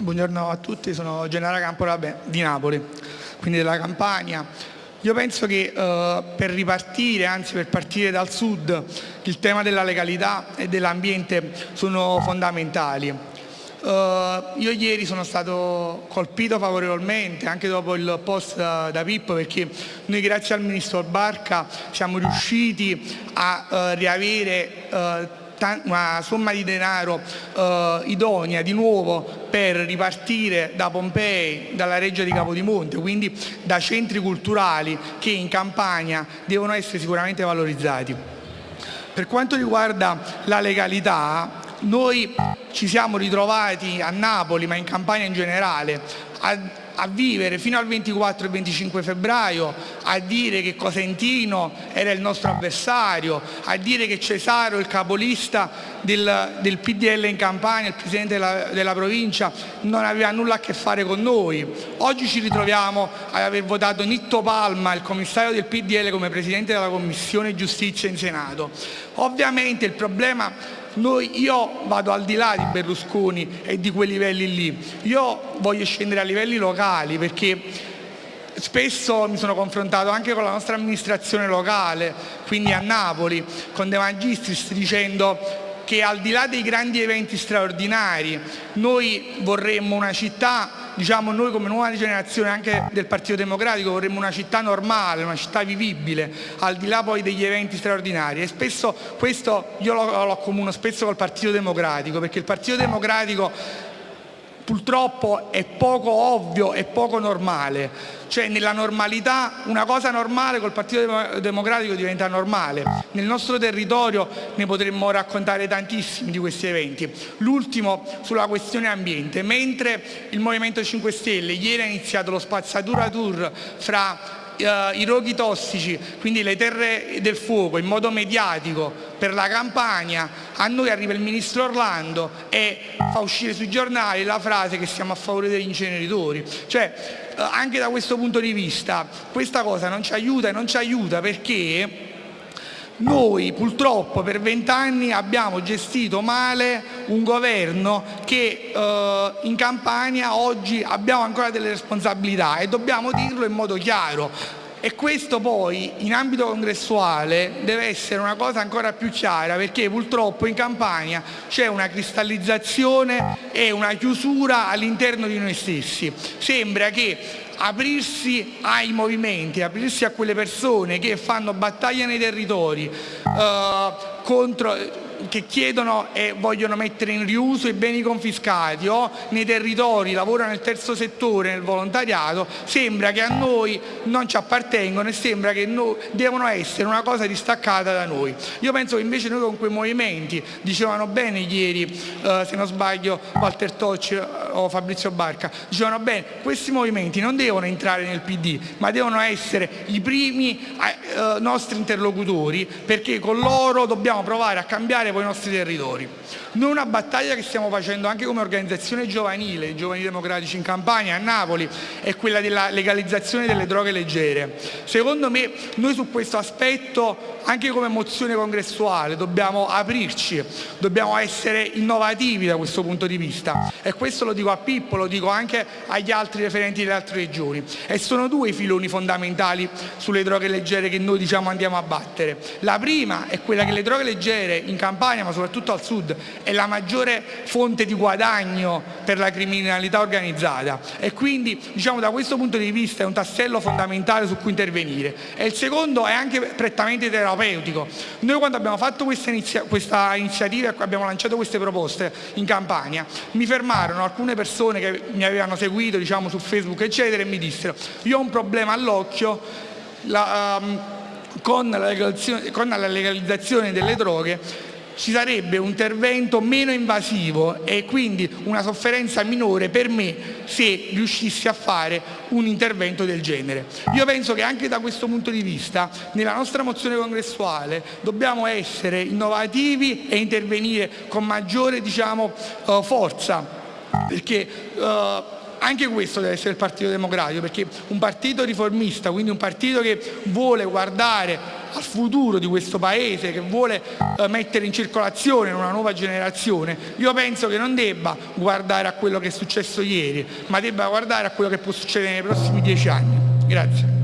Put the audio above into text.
Buongiorno a tutti, sono Gennaro Campola di Napoli, quindi della Campania. Io penso che eh, per ripartire, anzi per partire dal sud, il tema della legalità e dell'ambiente sono fondamentali. Uh, io ieri sono stato colpito favorevolmente anche dopo il post da, Pippo perché noi grazie al Ministro Barca siamo riusciti a uh, riavere uh, una somma di denaro eh, idonea di nuovo per ripartire da Pompei, dalla Reggia di Capodimonte, quindi da centri culturali che in Campania devono essere sicuramente valorizzati. Per quanto riguarda la legalità, noi ci siamo ritrovati a Napoli, ma in Campania in generale, a a vivere fino al 24 e 25 febbraio, a dire che Cosentino era il nostro avversario, a dire che Cesaro, il capolista del, del PDL in Campania, il presidente della, della, provincia, non aveva nulla a che fare con noi. Oggi ci ritroviamo ad aver votato Nitto Palma, il commissario del PDL, come presidente della Commissione Giustizia in Senato. Ovviamente il problema noi, io vado al di là di Berlusconi e di quei livelli lì, io voglio scendere a livelli locali perché spesso mi sono confrontato anche con la nostra amministrazione locale, quindi a Napoli, con De Magistris dicendo che al di là dei grandi eventi straordinari noi vorremmo una città, diciamo noi come nuova generazione anche del Partito Democratico vorremmo una città normale, una città vivibile, al di là poi degli eventi straordinari. E spesso questo io lo, lo accomuno spesso col Partito Democratico perché il Partito Democratico purtroppo è poco ovvio e poco normale. Cioè nella normalità, una cosa normale col Partito Democratico diventa normale. Nel nostro territorio ne potremmo raccontare tantissimi di questi eventi. L'ultimo sulla questione ambiente. Mentre il Movimento 5 Stelle ieri ha iniziato lo spazzatura tour fra i roghi tossici, quindi le terre del fuoco in modo mediatico per la campagna, a noi arriva il ministro Orlando e fa uscire sui giornali la frase che siamo a favore degli inceneritori. Cioè, eh, anche da questo punto di vista questa cosa non ci aiuta e non ci aiuta perché noi purtroppo per vent'anni abbiamo gestito male un governo che eh, in Campania oggi abbiamo ancora delle responsabilità e dobbiamo dirlo in modo chiaro. E questo poi in ambito congressuale deve essere una cosa ancora più chiara perché purtroppo in Campania c'è una cristallizzazione e una chiusura all'interno di noi stessi. Sembra che aprirsi ai movimenti, aprirsi a quelle persone che fanno battaglia nei territori eh, contro che chiedono e vogliono mettere in riuso i beni confiscati o nei territori lavorano nel terzo settore, nel volontariato, sembra che a noi non ci appartengono e sembra che no, devono essere una cosa distaccata da noi. Io penso che invece noi con quei movimenti, dicevano bene ieri, eh, se non sbaglio, Walter Tocci eh, o Fabrizio Barca, dicevano bene, questi movimenti non devono entrare nel PD, ma devono essere i primi eh, nostri interlocutori perché con loro dobbiamo provare a cambiare tutelare poi i nostri territori. Noi una battaglia che stiamo facendo anche come organizzazione giovanile, giovani democratici in Campania, a Napoli, è quella della legalizzazione delle droghe leggere. Secondo me noi su questo aspetto, anche come mozione congressuale, dobbiamo aprirci, dobbiamo essere innovativi da questo punto di vista. E questo lo dico a Pippo, lo dico anche agli altri referenti delle altre regioni. E sono due i filoni fondamentali sulle droghe leggere che noi diciamo andiamo a battere. La prima è quella che le droghe leggere in Campania Campania ma soprattutto al sud è la maggiore fonte di guadagno per la criminalità organizzata. E quindi diciamo da questo punto di vista è un tassello fondamentale su cui intervenire. E il secondo è anche prettamente terapeutico. Noi quando abbiamo fatto questa, inizia questa iniziativa e abbiamo lanciato queste proposte in Campania mi fermarono alcune persone che mi avevano seguito diciamo su Facebook eccetera e mi dissero io ho un problema all'occhio la, um, con, la con la legalizzazione delle droghe ci sarebbe un intervento meno invasivo e quindi una sofferenza minore per me se riuscissi a fare un intervento del genere. Io penso che anche da questo punto di vista nella nostra mozione congressuale dobbiamo essere innovativi e intervenire con maggiore diciamo, uh, forza perché uh, anche questo deve essere il Partito Democratico perché un partito riformista, quindi un partito che vuole guardare al futuro di questo paese, che vuole eh, mettere in circolazione una nuova generazione, io penso che non debba guardare a quello che è successo ieri, ma debba guardare a quello che può succedere nei prossimi dieci anni. Grazie.